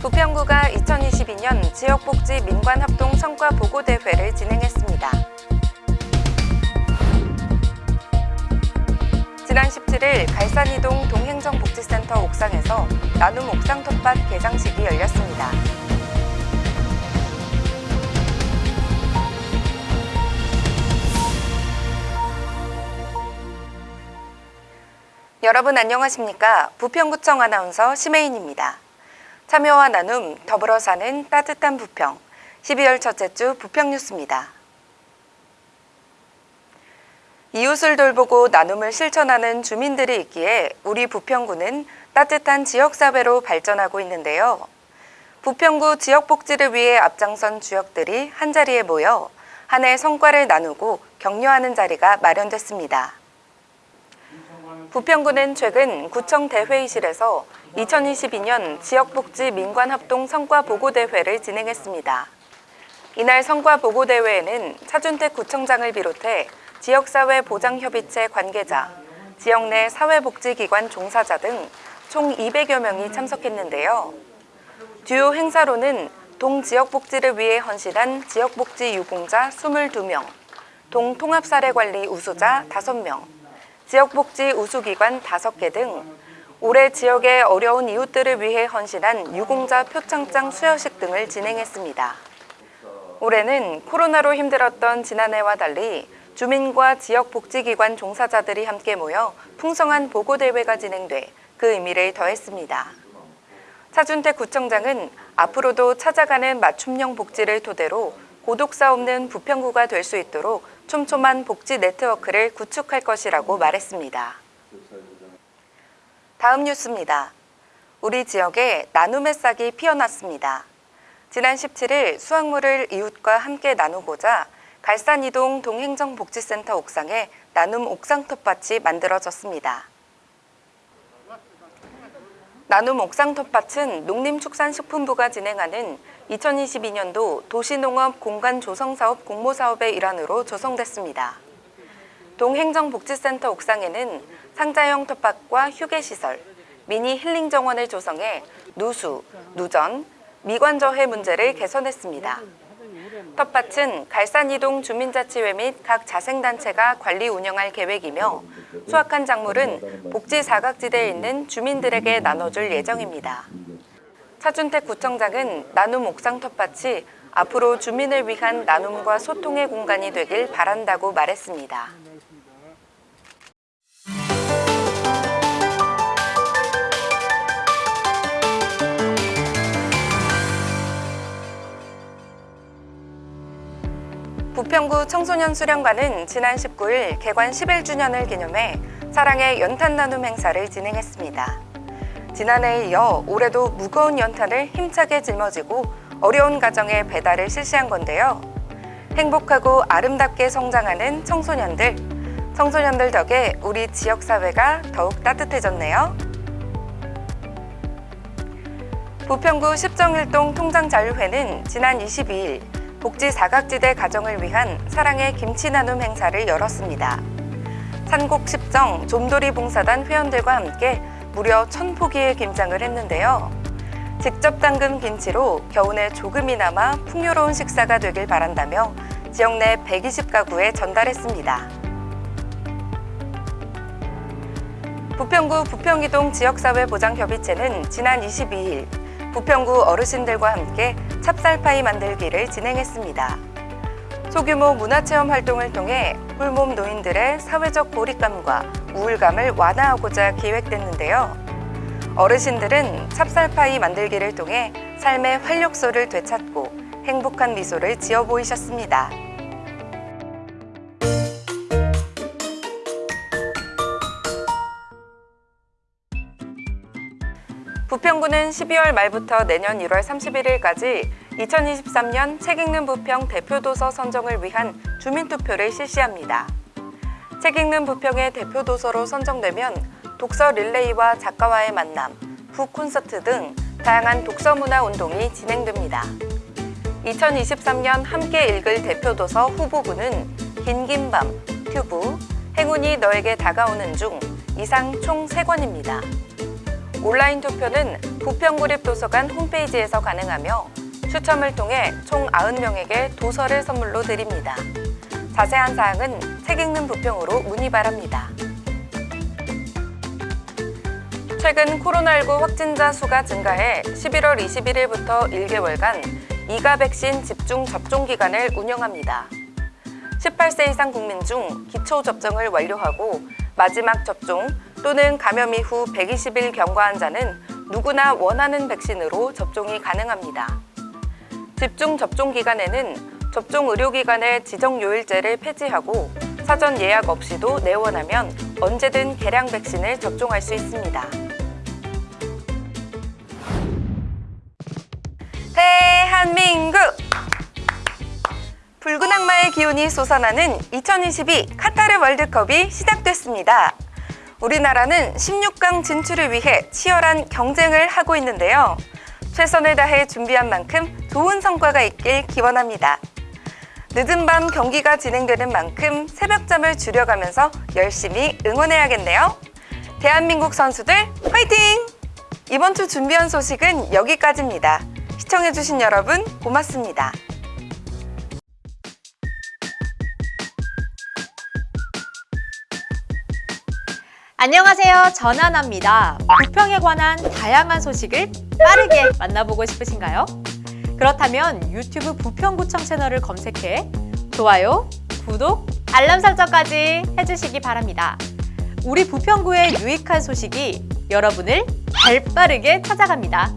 부평구가 2022년 지역복지 민관합동 성과 보고대회를 진행했습니다. 지난 17일 갈산이동 동행정복지센터 옥상에서 나눔 옥상 텃밭 개장식이 열렸습니다. 여러분 안녕하십니까? 부평구청 아나운서 심혜인입니다. 참여와 나눔, 더불어 사는 따뜻한 부평, 12월 첫째 주 부평 뉴스입니다. 이웃을 돌보고 나눔을 실천하는 주민들이 있기에 우리 부평구는 따뜻한 지역사회로 발전하고 있는데요. 부평구 지역복지를 위해 앞장선 주역들이 한자리에 모여 한 해 성과를 나누고 격려하는 자리가 마련됐습니다. 부평구는 최근 구청 대회의실에서 2022년 지역복지 민관합동 성과보고대회를 진행했습니다. 이날 성과보고대회에는 차준택 구청장을 비롯해 지역사회 보장협의체 관계자, 지역 내 사회복지기관 종사자 등 총 200여 명이 참석했는데요. 주요 행사로는 동지역복지를 위해 헌신한 지역복지 유공자 22명, 동통합사례관리 우수자 5명, 지역복지 우수기관 5개 등 올해 지역의 어려운 이웃들을 위해 헌신한 유공자 표창장 수여식 등을 진행했습니다. 올해는 코로나로 힘들었던 지난해와 달리 주민과 지역복지기관 종사자들이 함께 모여 풍성한 보고대회가 진행돼 그 의미를 더했습니다. 차준택 구청장은 앞으로도 찾아가는 맞춤형 복지를 토대로 고독사 없는 부평구가 될 수 있도록 촘촘한 복지 네트워크를 구축할 것이라고 말했습니다. 다음 뉴스입니다. 우리 지역에 나눔의 싹이 피어났습니다. 지난 17일 수확물을 이웃과 함께 나누고자 갈산이동 동행정복지센터 옥상에 나눔 옥상 텃밭이 만들어졌습니다. 나눔 옥상 텃밭은 농림축산식품부가 진행하는 2022년도 도시농업 공간 조성 사업 공모 사업의 일환으로 조성됐습니다. 동행정복지센터 옥상에는 상자형 텃밭과 휴게시설, 미니 힐링 정원을 조성해 누수, 누전, 미관저해 문제를 개선했습니다. 텃밭은 갈산이동 주민자치회 및 각 자생단체가 관리 운영할 계획이며 수확한 작물은 복지 사각지대에 있는 주민들에게 나눠줄 예정입니다. 차준택 구청장은 나눔 옥상 텃밭이 앞으로 주민을 위한 나눔과 소통의 공간이 되길 바란다고 말했습니다. 청소년 수련관은 지난 19일 개관 11주년을 기념해 사랑의 연탄 나눔 행사를 진행했습니다. 지난해에 이어 올해도 무거운 연탄을 힘차게 짊어지고 어려운 가정에 배달을 실시한 건데요. 행복하고 아름답게 성장하는 청소년들, 청소년들 덕에 우리 지역사회가 더욱 따뜻해졌네요. 부평구 십정일동 통장자유회는 지난 22일 복지 사각지대 가정을 위한 사랑의 김치 나눔 행사를 열었습니다. 산곡 십정 좀돌이 봉사단 회원들과 함께 무려 천포기의 김장을 했는데요. 직접 담근 김치로 겨우내 조금이나마 풍요로운 식사가 되길 바란다며 지역 내 120가구에 전달했습니다. 부평구 부평이동 지역사회보장협의체는 지난 22일 부평구 어르신들과 함께 찹쌀파이 만들기를 진행했습니다. 소규모 문화체험 활동을 통해 홀몸 노인들의 사회적 고립감과 우울감을 완화하고자 기획됐는데요. 어르신들은 찹쌀파이 만들기를 통해 삶의 활력소를 되찾고 행복한 미소를 지어 보이셨습니다. 부평구는 12월 말부터 내년 1월 31일까지 2023년 책 읽는 부평 대표도서 선정을 위한 주민투표를 실시합니다. 책 읽는 부평의 대표도서로 선정되면 독서 릴레이와 작가와의 만남, 북 콘서트 등 다양한 독서 문화 운동이 진행됩니다. 2023년 함께 읽을 대표 도서 후보군은 긴긴 밤, 튜브, 행운이 너에게 다가오는 중 이상 총 3권입니다. 온라인 투표는 부평구립도서관 홈페이지에서 가능하며 추첨을 통해 총 90명에게 도서를 선물로 드립니다. 자세한 사항은 책 읽는 부평으로 문의 바랍니다. 최근 코로나19 확진자 수가 증가해 11월 21일부터 1개월간 이가 백신 집중 접종 기간을 운영합니다. 18세 이상 국민 중 기초 접종을 완료하고 마지막 접종 또는 감염 이후 120일 경과한 자는 누구나 원하는 백신으로 접종이 가능합니다. 집중 접종 기간에는 접종 의료기관의 지정 요일제를 폐지하고 사전 예약 없이도 내원하면 언제든 개량 백신을 접종할 수 있습니다. 대한민국! 붉은 악마의 기운이 솟아나는 2022 카타르 월드컵이 시작됐습니다. 우리나라는 16강 진출을 위해 치열한 경쟁을 하고 있는데요. 최선을 다해 준비한 만큼 좋은 성과가 있길 기원합니다. 늦은 밤 경기가 진행되는 만큼 새벽잠을 줄여가면서 열심히 응원해야겠네요. 대한민국 선수들 화이팅! 이번 주 준비한 소식은 여기까지입니다. 시청해주신 여러분 고맙습니다. 안녕하세요. 전하나입니다. 부평에 관한 다양한 소식을 빠르게 만나보고 싶으신가요? 그렇다면 유튜브 부평구청 채널을 검색해 좋아요, 구독, 알람 설정까지 해주시기 바랍니다. 우리 부평구의 유익한 소식이 여러분을 발빠르게 찾아갑니다.